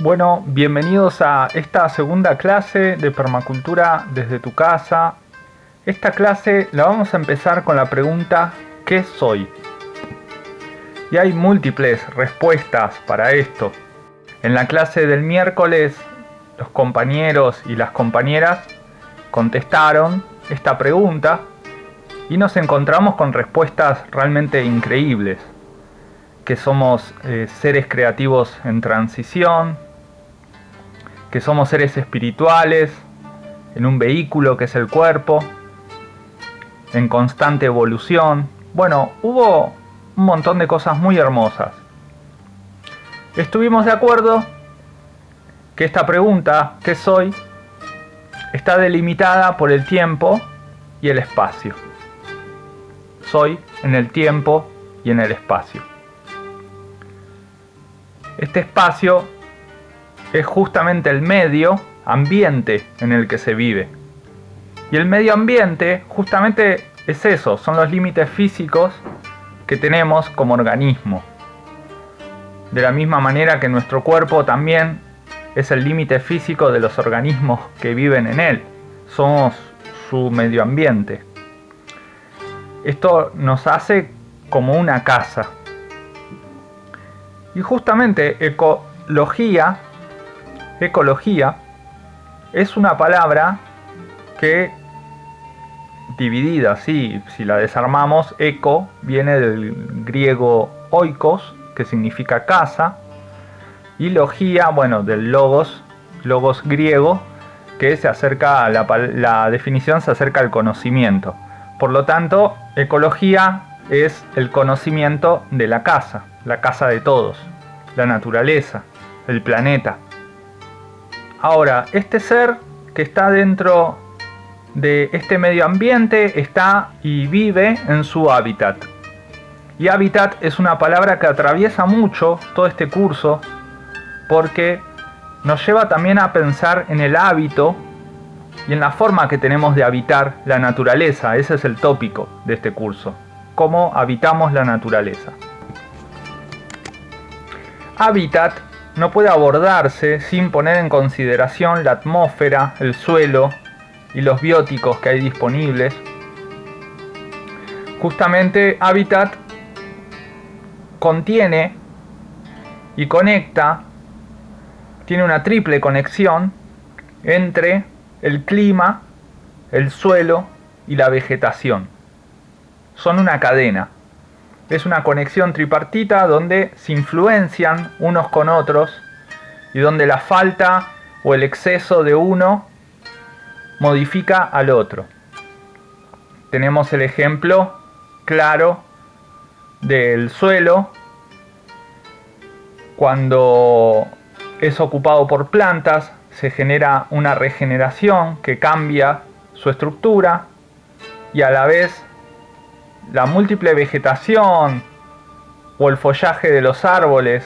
Bueno, bienvenidos a esta segunda clase de permacultura desde tu casa. Esta clase la vamos a empezar con la pregunta ¿qué soy? Y hay múltiples respuestas para esto. En la clase del miércoles los compañeros y las compañeras contestaron esta pregunta y nos encontramos con respuestas realmente increíbles que somos eh, seres creativos en transición, que somos seres espirituales, en un vehículo que es el cuerpo, en constante evolución. Bueno, hubo un montón de cosas muy hermosas. Estuvimos de acuerdo que esta pregunta, ¿qué soy?, está delimitada por el tiempo y el espacio. Soy en el tiempo y en el espacio. Este espacio es justamente el medio ambiente en el que se vive. Y el medio ambiente justamente es eso, son los límites físicos que tenemos como organismo. De la misma manera que nuestro cuerpo también es el límite físico de los organismos que viven en él. Somos su medio ambiente. Esto nos hace como una casa. Y justamente ecología ecología es una palabra que dividida, si la desarmamos, eco viene del griego oikos, que significa casa, y logía, bueno, del logos, logos griego, que se acerca a la, la definición se acerca al conocimiento. Por lo tanto, ecología es el conocimiento de la casa, la casa de todos, la naturaleza, el planeta. Ahora, este ser que está dentro de este medio ambiente está y vive en su hábitat. Y hábitat es una palabra que atraviesa mucho todo este curso porque nos lleva también a pensar en el hábito y en la forma que tenemos de habitar la naturaleza. Ese es el tópico de este curso. Cómo habitamos la naturaleza. Hábitat no puede abordarse sin poner en consideración la atmósfera, el suelo y los bióticos que hay disponibles. Justamente Habitat contiene y conecta, tiene una triple conexión entre el clima, el suelo y la vegetación. Son una cadena es una conexión tripartita donde se influencian unos con otros y donde la falta o el exceso de uno modifica al otro. Tenemos el ejemplo claro del suelo cuando es ocupado por plantas se genera una regeneración que cambia su estructura y a la vez la múltiple vegetación o el follaje de los árboles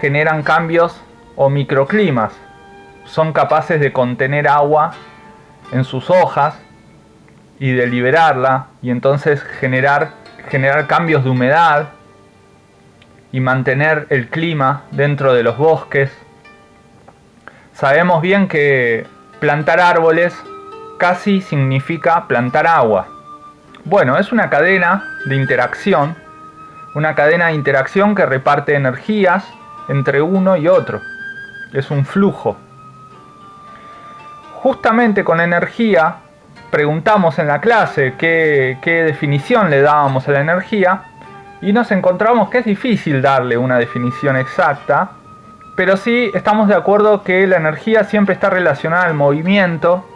generan cambios o microclimas. Son capaces de contener agua en sus hojas y de liberarla y entonces generar, generar cambios de humedad y mantener el clima dentro de los bosques. Sabemos bien que plantar árboles casi significa plantar agua. Bueno, es una cadena de interacción, una cadena de interacción que reparte energías entre uno y otro. Es un flujo. Justamente con energía, preguntamos en la clase qué, definición le dábamos a la energía y nos encontramos que es difícil darle una definición exacta, pero sí estamos de acuerdo que la energía siempre está relacionada al movimiento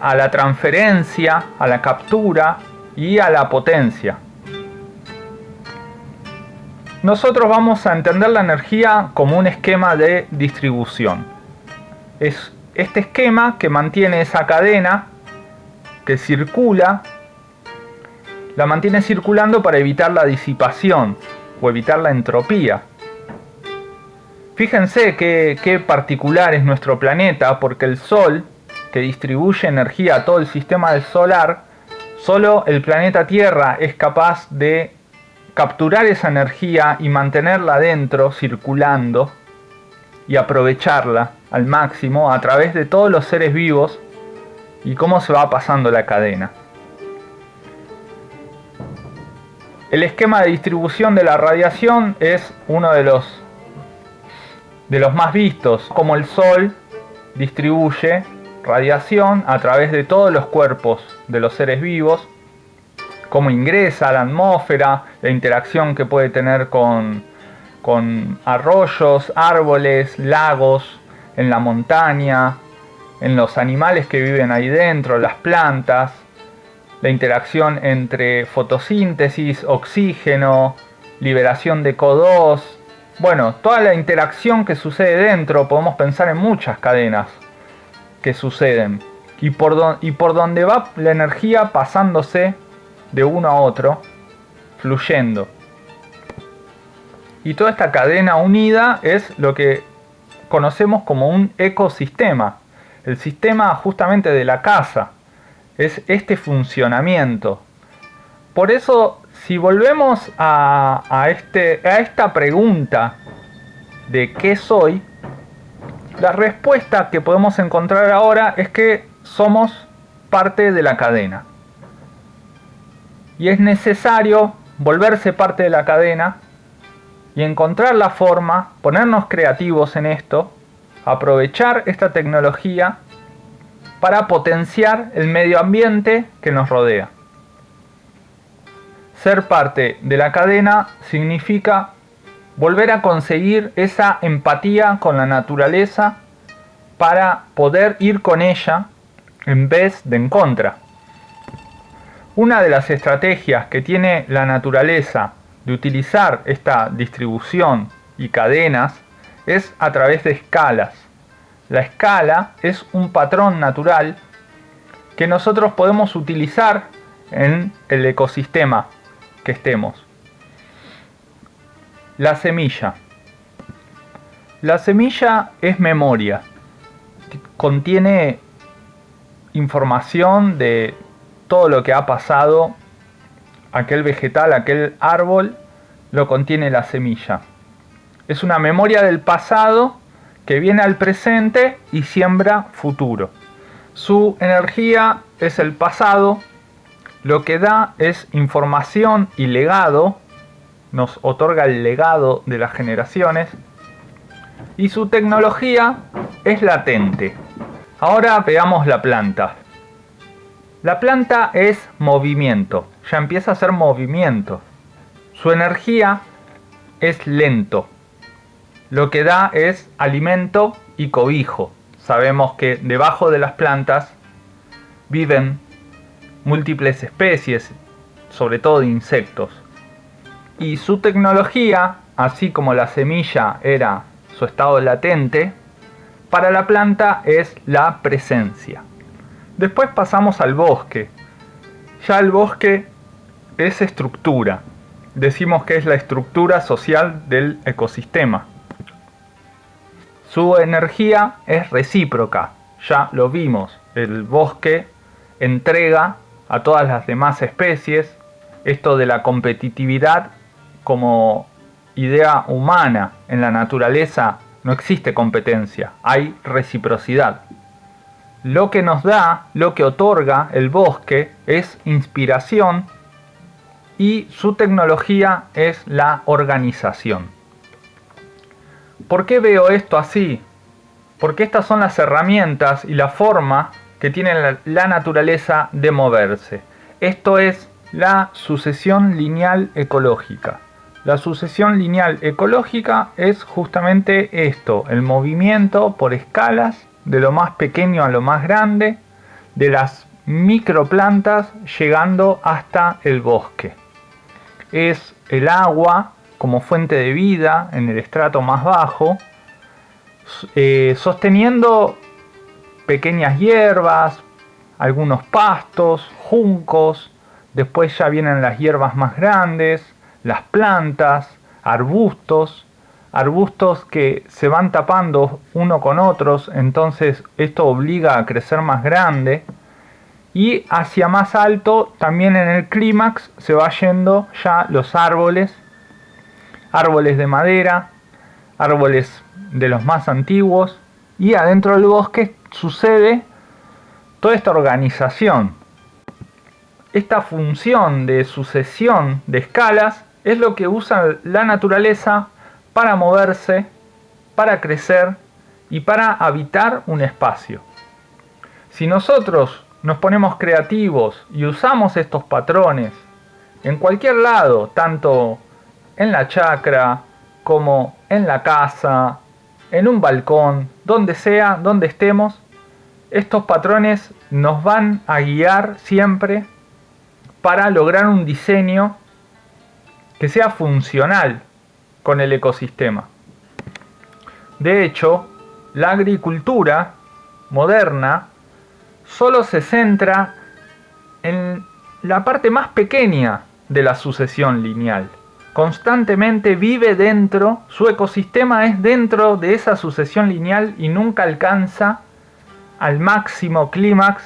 a la transferencia, a la captura y a la potencia. Nosotros vamos a entender la energía como un esquema de distribución. Es este esquema que mantiene esa cadena que circula, la mantiene circulando para evitar la disipación o evitar la entropía. Fíjense qué, qué particular es nuestro planeta porque el Sol que distribuye energía a todo el sistema solar, solo el planeta Tierra es capaz de capturar esa energía y mantenerla dentro, circulando, y aprovecharla al máximo a través de todos los seres vivos y cómo se va pasando la cadena. El esquema de distribución de la radiación es uno de los, de los más vistos, como el Sol distribuye radiación a través de todos los cuerpos de los seres vivos, cómo ingresa a la atmósfera, la interacción que puede tener con, con arroyos, árboles, lagos, en la montaña, en los animales que viven ahí dentro, las plantas, la interacción entre fotosíntesis, oxígeno, liberación de CO2, bueno, toda la interacción que sucede dentro, podemos pensar en muchas cadenas que suceden y por, y por donde va la energía pasándose de uno a otro, fluyendo. Y toda esta cadena unida es lo que conocemos como un ecosistema, el sistema justamente de la casa, es este funcionamiento. Por eso, si volvemos a, este, a esta pregunta de qué soy, la respuesta que podemos encontrar ahora es que somos parte de la cadena. Y es necesario volverse parte de la cadena y encontrar la forma, ponernos creativos en esto, aprovechar esta tecnología para potenciar el medio ambiente que nos rodea. Ser parte de la cadena significa volver a conseguir esa empatía con la naturaleza para poder ir con ella en vez de en contra. Una de las estrategias que tiene la naturaleza de utilizar esta distribución y cadenas es a través de escalas. La escala es un patrón natural que nosotros podemos utilizar en el ecosistema que estemos. La semilla. La semilla es memoria. Contiene información de todo lo que ha pasado, aquel vegetal, aquel árbol, lo contiene la semilla. Es una memoria del pasado que viene al presente y siembra futuro. Su energía es el pasado, lo que da es información y legado, nos otorga el legado de las generaciones, y su tecnología es latente. Ahora veamos la planta. La planta es movimiento, ya empieza a ser movimiento. Su energía es lento, lo que da es alimento y cobijo. Sabemos que debajo de las plantas viven múltiples especies, sobre todo de insectos. Y su tecnología, así como la semilla era su estado latente, para la planta es la presencia. Después pasamos al bosque. Ya el bosque es estructura. Decimos que es la estructura social del ecosistema. Su energía es recíproca, ya lo vimos, el bosque entrega a todas las demás especies esto de la competitividad como idea humana en la naturaleza no existe competencia, hay reciprocidad. Lo que nos da, lo que otorga el bosque es inspiración y su tecnología es la organización. ¿Por qué veo esto así? Porque estas son las herramientas y la forma que tiene la, naturaleza de moverse. Esto es la sucesión lineal ecológica. La sucesión lineal ecológica es justamente esto, el movimiento por escalas de lo más pequeño a lo más grande, de las microplantas llegando hasta el bosque. Es el agua como fuente de vida en el estrato más bajo, eh, sosteniendo pequeñas hierbas, algunos pastos, juncos, después ya vienen las hierbas más grandes, las plantas, arbustos, arbustos que se van tapando uno con otros, entonces esto obliga a crecer más grande. Y hacia más alto también en el clímax se va yendo ya los árboles árboles de madera árboles de los más antiguos y adentro del bosque sucede toda esta organización. Esta función de sucesión de escalas es lo que usa la naturaleza para moverse para crecer y para habitar un espacio. Si nosotros nos ponemos creativos y usamos estos patrones en cualquier lado, tanto en la chacra como en la casa, en un balcón, donde sea, donde estemos, estos patrones nos van a guiar siempre para lograr un diseño que sea funcional con el ecosistema. De hecho, la agricultura moderna solo se centra en la parte más pequeña de la sucesión lineal. Constantemente vive dentro, su ecosistema es dentro de esa sucesión lineal y nunca alcanza al máximo clímax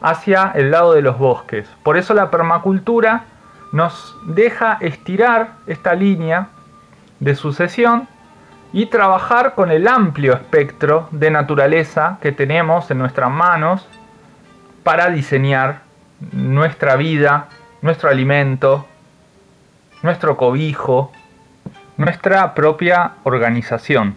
hacia el lado de los bosques. Por eso la permacultura nos deja estirar esta línea de sucesión y trabajar con el amplio espectro de naturaleza que tenemos en nuestras manos para diseñar nuestra vida, nuestro alimento, nuestro cobijo, nuestra propia organización.